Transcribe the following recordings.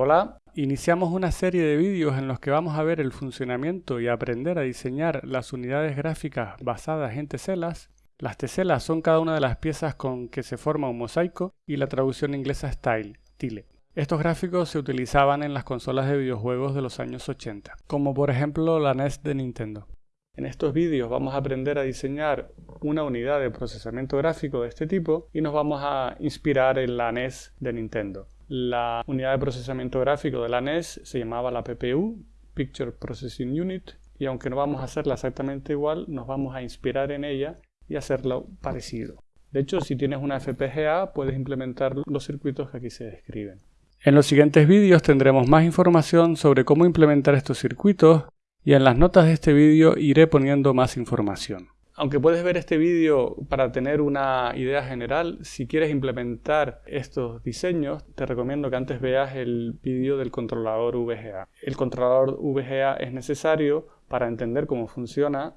Hola, iniciamos una serie de vídeos en los que vamos a ver el funcionamiento y aprender a diseñar las unidades gráficas basadas en teselas. Las teselas son cada una de las piezas con que se forma un mosaico y la traducción inglesa es tile, tile. Estos gráficos se utilizaban en las consolas de videojuegos de los años 80, como por ejemplo la NES de Nintendo. En estos vídeos vamos a aprender a diseñar una unidad de procesamiento gráfico de este tipo y nos vamos a inspirar en la NES de Nintendo. La unidad de procesamiento gráfico de la NES se llamaba la PPU, Picture Processing Unit, y aunque no vamos a hacerla exactamente igual, nos vamos a inspirar en ella y hacerlo parecido. De hecho, si tienes una FPGA, puedes implementar los circuitos que aquí se describen. En los siguientes vídeos tendremos más información sobre cómo implementar estos circuitos y en las notas de este vídeo iré poniendo más información. Aunque puedes ver este vídeo para tener una idea general, si quieres implementar estos diseños, te recomiendo que antes veas el vídeo del controlador VGA. El controlador VGA es necesario para entender cómo funciona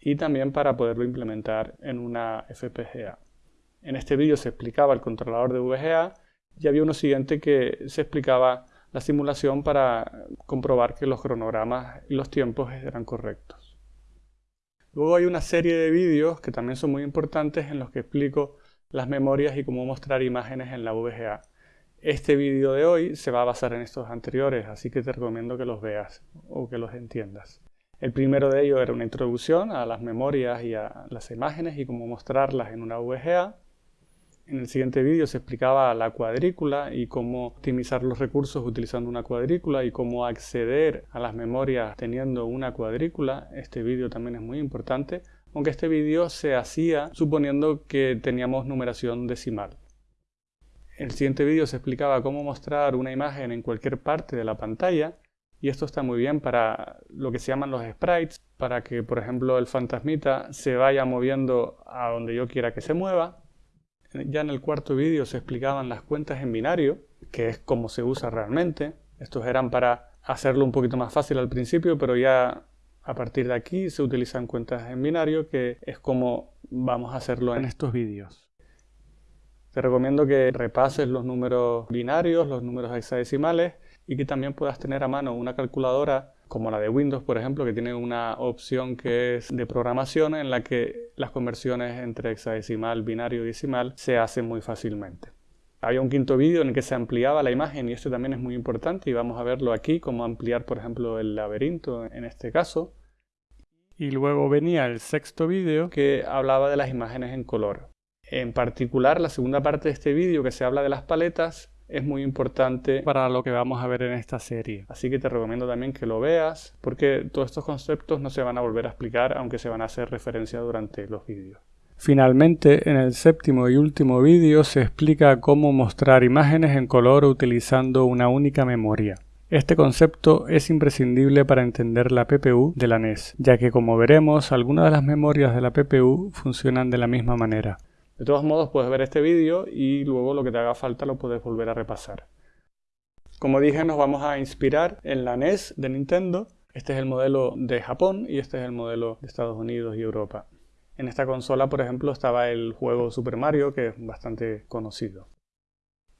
y también para poderlo implementar en una FPGA. En este vídeo se explicaba el controlador de VGA y había uno siguiente que se explicaba la simulación para comprobar que los cronogramas y los tiempos eran correctos. Luego hay una serie de vídeos que también son muy importantes en los que explico las memorias y cómo mostrar imágenes en la VGA. Este vídeo de hoy se va a basar en estos anteriores, así que te recomiendo que los veas o que los entiendas. El primero de ellos era una introducción a las memorias y a las imágenes y cómo mostrarlas en una VGA. En el siguiente vídeo se explicaba la cuadrícula y cómo optimizar los recursos utilizando una cuadrícula y cómo acceder a las memorias teniendo una cuadrícula. Este vídeo también es muy importante, aunque este vídeo se hacía suponiendo que teníamos numeración decimal. En el siguiente vídeo se explicaba cómo mostrar una imagen en cualquier parte de la pantalla y esto está muy bien para lo que se llaman los sprites, para que por ejemplo el fantasmita se vaya moviendo a donde yo quiera que se mueva ya en el cuarto vídeo se explicaban las cuentas en binario, que es como se usa realmente. Estos eran para hacerlo un poquito más fácil al principio, pero ya a partir de aquí se utilizan cuentas en binario, que es como vamos a hacerlo en estos vídeos. Te recomiendo que repases los números binarios, los números hexadecimales y que también puedas tener a mano una calculadora como la de Windows, por ejemplo, que tiene una opción que es de programación en la que las conversiones entre hexadecimal, binario y decimal se hacen muy fácilmente. Había un quinto vídeo en el que se ampliaba la imagen y esto también es muy importante y vamos a verlo aquí, cómo ampliar, por ejemplo, el laberinto en este caso. Y luego venía el sexto vídeo que hablaba de las imágenes en color. En particular, la segunda parte de este vídeo que se habla de las paletas es muy importante para lo que vamos a ver en esta serie. Así que te recomiendo también que lo veas porque todos estos conceptos no se van a volver a explicar aunque se van a hacer referencia durante los vídeos. Finalmente, en el séptimo y último vídeo se explica cómo mostrar imágenes en color utilizando una única memoria. Este concepto es imprescindible para entender la PPU de la NES, ya que como veremos, algunas de las memorias de la PPU funcionan de la misma manera. De todos modos puedes ver este vídeo y luego lo que te haga falta lo puedes volver a repasar. Como dije nos vamos a inspirar en la NES de Nintendo. Este es el modelo de Japón y este es el modelo de Estados Unidos y Europa. En esta consola por ejemplo estaba el juego Super Mario que es bastante conocido.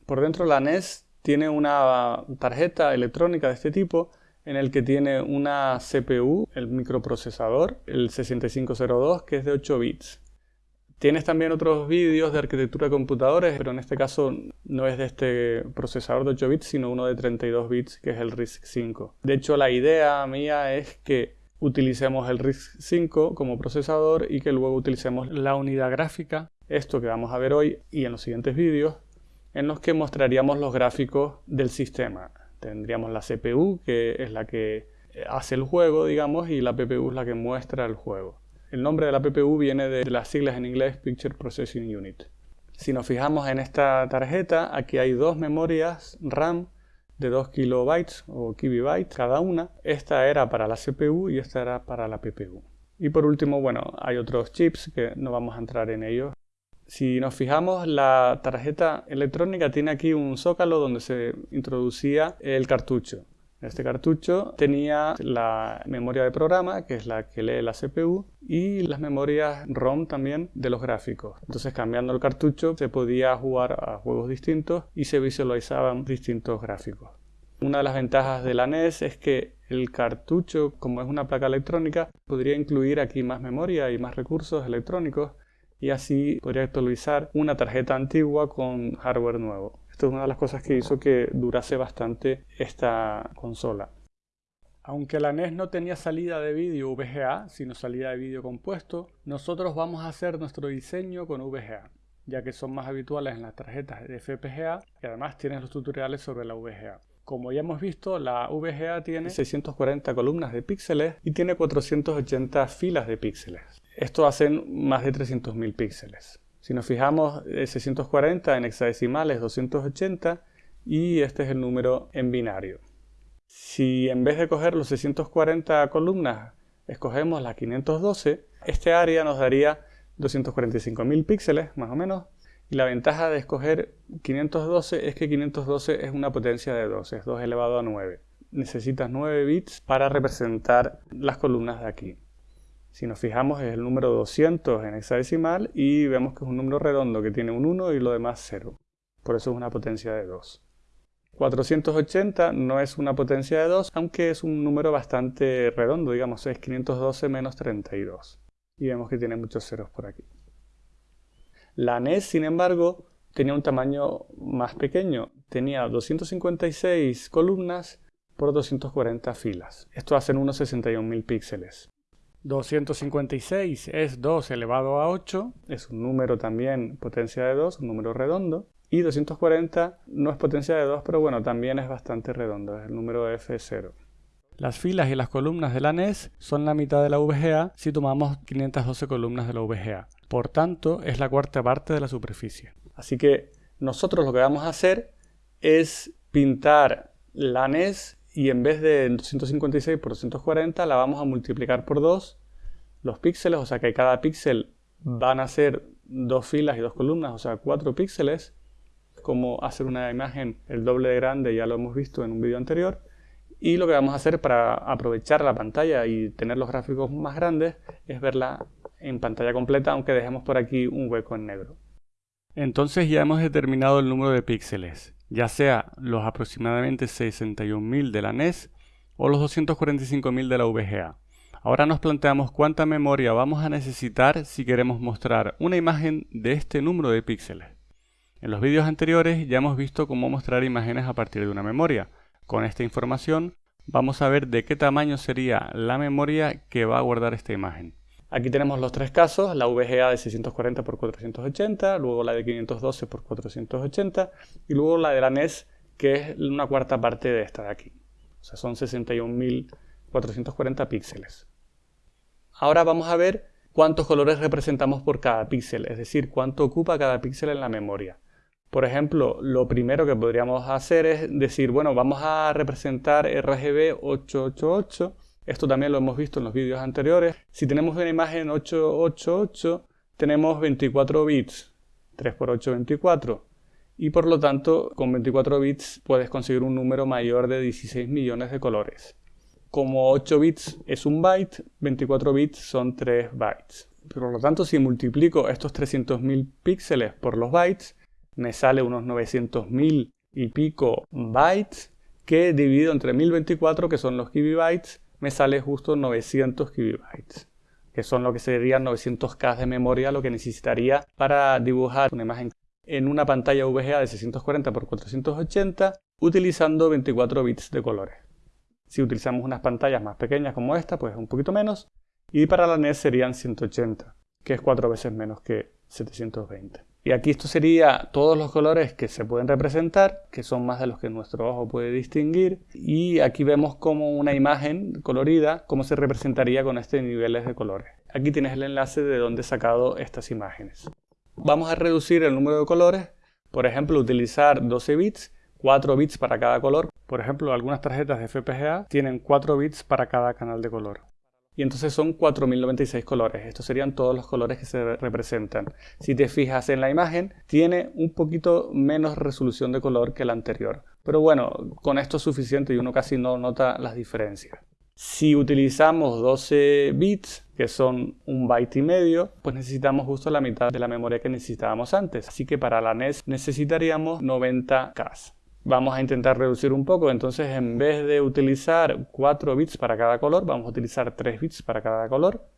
Por dentro la NES tiene una tarjeta electrónica de este tipo en el que tiene una CPU, el microprocesador, el 6502 que es de 8 bits. Tienes también otros vídeos de arquitectura de computadores, pero en este caso no es de este procesador de 8 bits, sino uno de 32 bits, que es el RISC-5. De hecho, la idea mía es que utilicemos el RISC-5 como procesador y que luego utilicemos la unidad gráfica, esto que vamos a ver hoy y en los siguientes vídeos, en los que mostraríamos los gráficos del sistema. Tendríamos la CPU, que es la que hace el juego, digamos, y la PPU es la que muestra el juego. El nombre de la PPU viene de las siglas en inglés Picture Processing Unit. Si nos fijamos en esta tarjeta, aquí hay dos memorias RAM de 2 kilobytes o kibibytes cada una. Esta era para la CPU y esta era para la PPU. Y por último, bueno, hay otros chips que no vamos a entrar en ellos. Si nos fijamos, la tarjeta electrónica tiene aquí un zócalo donde se introducía el cartucho. Este cartucho tenía la memoria de programa, que es la que lee la CPU, y las memorias ROM también de los gráficos. Entonces cambiando el cartucho se podía jugar a juegos distintos y se visualizaban distintos gráficos. Una de las ventajas de la NES es que el cartucho, como es una placa electrónica, podría incluir aquí más memoria y más recursos electrónicos y así podría actualizar una tarjeta antigua con hardware nuevo. Esto es una de las cosas que hizo que durase bastante esta consola. Aunque la NES no tenía salida de vídeo VGA, sino salida de vídeo compuesto, nosotros vamos a hacer nuestro diseño con VGA, ya que son más habituales en las tarjetas de FPGA y además tienen los tutoriales sobre la VGA. Como ya hemos visto, la VGA tiene 640 columnas de píxeles y tiene 480 filas de píxeles. Esto hacen más de 300.000 píxeles. Si nos fijamos, 640 en hexadecimales 280 y este es el número en binario. Si en vez de coger los 640 columnas escogemos la 512, este área nos daría 245.000 píxeles, más o menos. Y la ventaja de escoger 512 es que 512 es una potencia de 2, es 2 elevado a 9. Necesitas 9 bits para representar las columnas de aquí. Si nos fijamos es el número 200 en hexadecimal y vemos que es un número redondo que tiene un 1 y lo demás 0. Por eso es una potencia de 2. 480 no es una potencia de 2, aunque es un número bastante redondo, digamos, es 512 menos 32. Y vemos que tiene muchos ceros por aquí. La NES, sin embargo, tenía un tamaño más pequeño. Tenía 256 columnas por 240 filas. Esto hacen unos 61.000 píxeles. 256 es 2 elevado a 8, es un número también potencia de 2, un número redondo. Y 240 no es potencia de 2, pero bueno, también es bastante redondo, es el número F0. Las filas y las columnas de la NES son la mitad de la VGA si tomamos 512 columnas de la VGA. Por tanto, es la cuarta parte de la superficie. Así que nosotros lo que vamos a hacer es pintar la NES y en vez de 256 por 240 la vamos a multiplicar por 2 los píxeles, o sea que cada píxel van a ser dos filas y dos columnas, o sea 4 píxeles cómo hacer una imagen el doble de grande, ya lo hemos visto en un vídeo anterior. Y lo que vamos a hacer para aprovechar la pantalla y tener los gráficos más grandes es verla en pantalla completa, aunque dejemos por aquí un hueco en negro. Entonces ya hemos determinado el número de píxeles, ya sea los aproximadamente 61.000 de la NES o los 245.000 de la VGA. Ahora nos planteamos cuánta memoria vamos a necesitar si queremos mostrar una imagen de este número de píxeles. En los vídeos anteriores ya hemos visto cómo mostrar imágenes a partir de una memoria. Con esta información vamos a ver de qué tamaño sería la memoria que va a guardar esta imagen. Aquí tenemos los tres casos, la VGA de 640 x 480, luego la de 512 x 480 y luego la de la NES que es una cuarta parte de esta de aquí. O sea, son 61.440 píxeles. Ahora vamos a ver cuántos colores representamos por cada píxel, es decir, cuánto ocupa cada píxel en la memoria. Por ejemplo, lo primero que podríamos hacer es decir, bueno, vamos a representar RGB 888. Esto también lo hemos visto en los vídeos anteriores. Si tenemos una imagen 888, tenemos 24 bits. 3 por 8, 24. Y por lo tanto, con 24 bits puedes conseguir un número mayor de 16 millones de colores. Como 8 bits es un byte, 24 bits son 3 bytes. Por lo tanto, si multiplico estos 300.000 píxeles por los bytes, me sale unos 900.000 y pico bytes que dividido entre 1024 que son los kibibytes me sale justo 900 kibibytes que son lo que serían 900k de memoria lo que necesitaría para dibujar una imagen en una pantalla VGA de 640 x 480 utilizando 24 bits de colores. Si utilizamos unas pantallas más pequeñas como esta, pues un poquito menos. Y para la NES serían 180, que es cuatro veces menos que 720. Y aquí esto sería todos los colores que se pueden representar, que son más de los que nuestro ojo puede distinguir. Y aquí vemos como una imagen colorida, cómo se representaría con este niveles de colores. Aquí tienes el enlace de dónde he sacado estas imágenes. Vamos a reducir el número de colores, por ejemplo, utilizar 12 bits, 4 bits para cada color. Por ejemplo, algunas tarjetas de FPGA tienen 4 bits para cada canal de color y entonces son 4096 colores. Estos serían todos los colores que se representan. Si te fijas en la imagen, tiene un poquito menos resolución de color que la anterior. Pero bueno, con esto es suficiente y uno casi no nota las diferencias. Si utilizamos 12 bits, que son un byte y medio, pues necesitamos justo la mitad de la memoria que necesitábamos antes. Así que para la NES necesitaríamos 90K. Vamos a intentar reducir un poco, entonces en vez de utilizar 4 bits para cada color, vamos a utilizar 3 bits para cada color.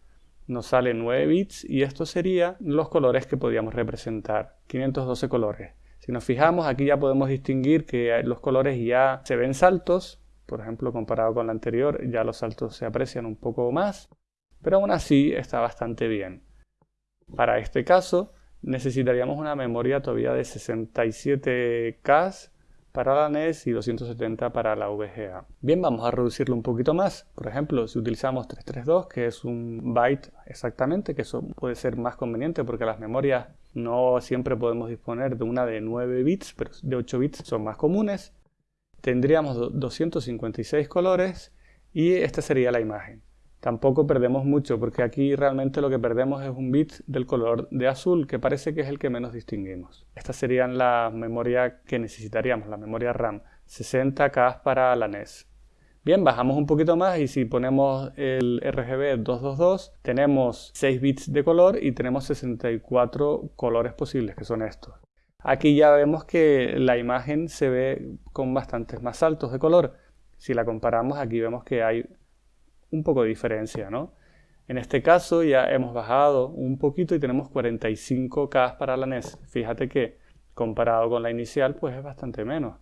Nos sale 9 bits y estos serían los colores que podíamos representar, 512 colores. Si nos fijamos, aquí ya podemos distinguir que los colores ya se ven saltos, por ejemplo, comparado con la anterior, ya los saltos se aprecian un poco más, pero aún así está bastante bien. Para este caso, necesitaríamos una memoria todavía de 67K para la NES y 270 para la VGA. Bien, vamos a reducirlo un poquito más. Por ejemplo, si utilizamos 332, que es un byte exactamente, que eso puede ser más conveniente porque las memorias no siempre podemos disponer de una de 9 bits, pero de 8 bits son más comunes. Tendríamos 256 colores y esta sería la imagen. Tampoco perdemos mucho porque aquí realmente lo que perdemos es un bit del color de azul que parece que es el que menos distinguimos. Estas serían las memorias que necesitaríamos, la memoria RAM, 60K para la NES. Bien, bajamos un poquito más y si ponemos el RGB 222 tenemos 6 bits de color y tenemos 64 colores posibles que son estos. Aquí ya vemos que la imagen se ve con bastantes más saltos de color. Si la comparamos aquí vemos que hay un poco de diferencia, ¿no? En este caso ya hemos bajado un poquito y tenemos 45K para la NES. Fíjate que comparado con la inicial pues es bastante menos.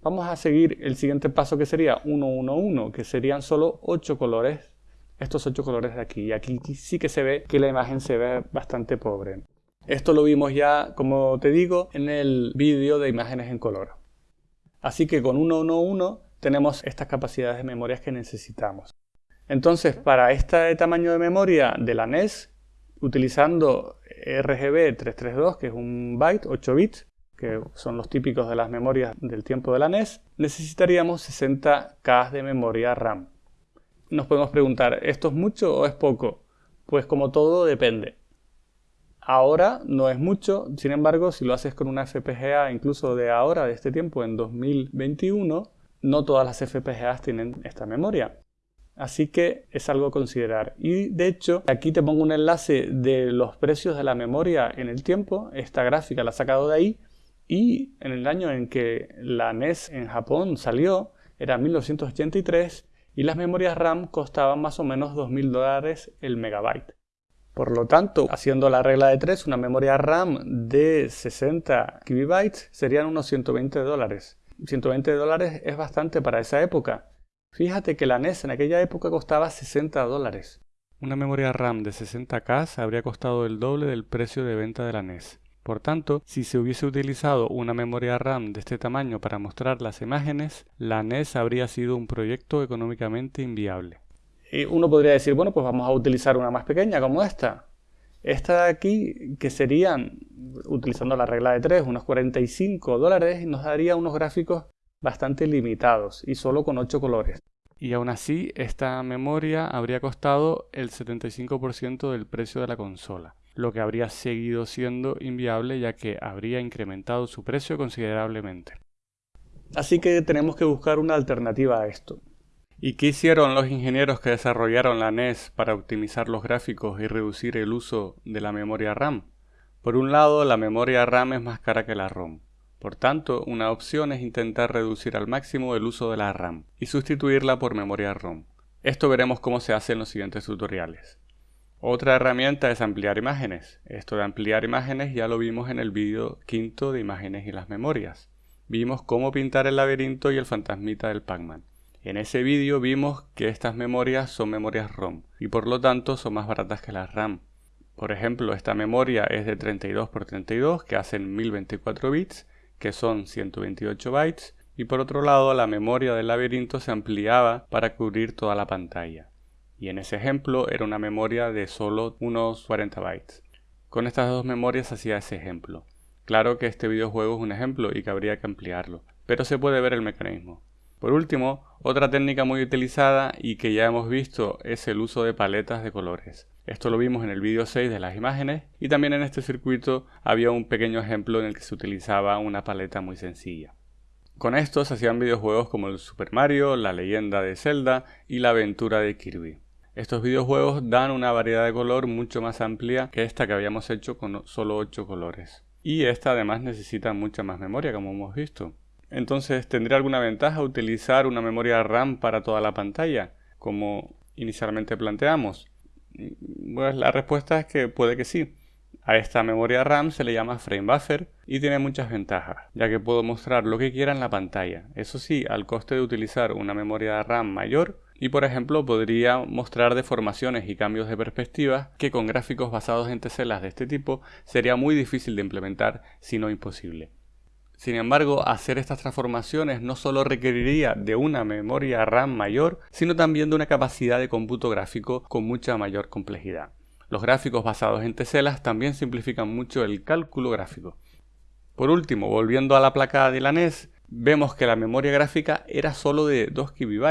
Vamos a seguir el siguiente paso que sería 111, que serían solo 8 colores. Estos 8 colores de aquí. Y aquí sí que se ve que la imagen se ve bastante pobre. Esto lo vimos ya, como te digo, en el vídeo de imágenes en color. Así que con 111 tenemos estas capacidades de memorias que necesitamos. Entonces, para este tamaño de memoria de la NES, utilizando RGB 332, que es un byte, 8 bits, que son los típicos de las memorias del tiempo de la NES, necesitaríamos 60K de memoria RAM. Nos podemos preguntar, ¿esto es mucho o es poco? Pues como todo depende. Ahora no es mucho, sin embargo, si lo haces con una FPGA incluso de ahora, de este tiempo, en 2021, no todas las FPGAs tienen esta memoria. Así que es algo a considerar. Y de hecho, aquí te pongo un enlace de los precios de la memoria en el tiempo. Esta gráfica la he sacado de ahí. Y en el año en que la NES en Japón salió, era 1983, y las memorias RAM costaban más o menos 2.000 dólares el megabyte. Por lo tanto, haciendo la regla de 3, una memoria RAM de 60 KB serían unos 120 dólares. 120 dólares es bastante para esa época. Fíjate que la NES en aquella época costaba 60 dólares. Una memoria RAM de 60K habría costado el doble del precio de venta de la NES. Por tanto, si se hubiese utilizado una memoria RAM de este tamaño para mostrar las imágenes, la NES habría sido un proyecto económicamente inviable. Y uno podría decir, bueno, pues vamos a utilizar una más pequeña como esta. Esta de aquí, que serían, utilizando la regla de 3, unos 45 dólares, nos daría unos gráficos bastante limitados y solo con 8 colores. Y aún así, esta memoria habría costado el 75% del precio de la consola, lo que habría seguido siendo inviable ya que habría incrementado su precio considerablemente. Así que tenemos que buscar una alternativa a esto. ¿Y qué hicieron los ingenieros que desarrollaron la NES para optimizar los gráficos y reducir el uso de la memoria RAM? Por un lado, la memoria RAM es más cara que la ROM. Por tanto, una opción es intentar reducir al máximo el uso de la RAM y sustituirla por memoria ROM. Esto veremos cómo se hace en los siguientes tutoriales. Otra herramienta es ampliar imágenes. Esto de ampliar imágenes ya lo vimos en el vídeo quinto de imágenes y las memorias. Vimos cómo pintar el laberinto y el fantasmita del Pac-Man. En ese vídeo vimos que estas memorias son memorias ROM y por lo tanto son más baratas que las RAM. Por ejemplo, esta memoria es de 32x32 que hacen 1024 bits que son 128 bytes, y por otro lado la memoria del laberinto se ampliaba para cubrir toda la pantalla. Y en ese ejemplo era una memoria de solo unos 40 bytes. Con estas dos memorias hacía ese ejemplo. Claro que este videojuego es un ejemplo y que habría que ampliarlo, pero se puede ver el mecanismo. Por último, otra técnica muy utilizada y que ya hemos visto es el uso de paletas de colores. Esto lo vimos en el vídeo 6 de las imágenes y también en este circuito había un pequeño ejemplo en el que se utilizaba una paleta muy sencilla. Con esto se hacían videojuegos como el Super Mario, la leyenda de Zelda y la aventura de Kirby. Estos videojuegos dan una variedad de color mucho más amplia que esta que habíamos hecho con solo 8 colores. Y esta además necesita mucha más memoria como hemos visto. Entonces, ¿tendría alguna ventaja utilizar una memoria RAM para toda la pantalla, como inicialmente planteamos? Pues la respuesta es que puede que sí. A esta memoria RAM se le llama frame buffer y tiene muchas ventajas, ya que puedo mostrar lo que quiera en la pantalla. Eso sí, al coste de utilizar una memoria RAM mayor y por ejemplo podría mostrar deformaciones y cambios de perspectiva que con gráficos basados en teselas de este tipo sería muy difícil de implementar, si no imposible. Sin embargo, hacer estas transformaciones no solo requeriría de una memoria RAM mayor, sino también de una capacidad de cómputo gráfico con mucha mayor complejidad. Los gráficos basados en teselas también simplifican mucho el cálculo gráfico. Por último, volviendo a la placa de la NES, vemos que la memoria gráfica era solo de 2 KB,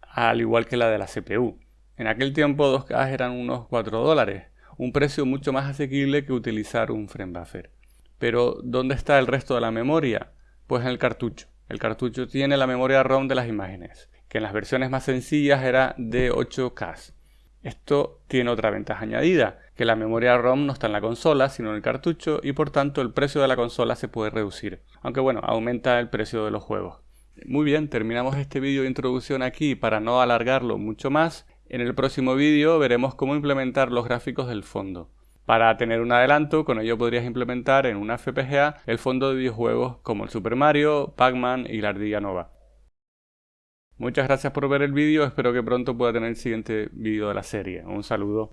al igual que la de la CPU. En aquel tiempo 2K eran unos 4 dólares, un precio mucho más asequible que utilizar un frame buffer. Pero, ¿dónde está el resto de la memoria? Pues en el cartucho. El cartucho tiene la memoria ROM de las imágenes, que en las versiones más sencillas era de 8K. Esto tiene otra ventaja añadida, que la memoria ROM no está en la consola, sino en el cartucho, y por tanto el precio de la consola se puede reducir. Aunque bueno, aumenta el precio de los juegos. Muy bien, terminamos este vídeo de introducción aquí para no alargarlo mucho más. En el próximo vídeo veremos cómo implementar los gráficos del fondo. Para tener un adelanto, con ello podrías implementar en una FPGA el fondo de videojuegos como el Super Mario, Pac-Man y la Ardilla Nova. Muchas gracias por ver el vídeo, espero que pronto pueda tener el siguiente vídeo de la serie. Un saludo.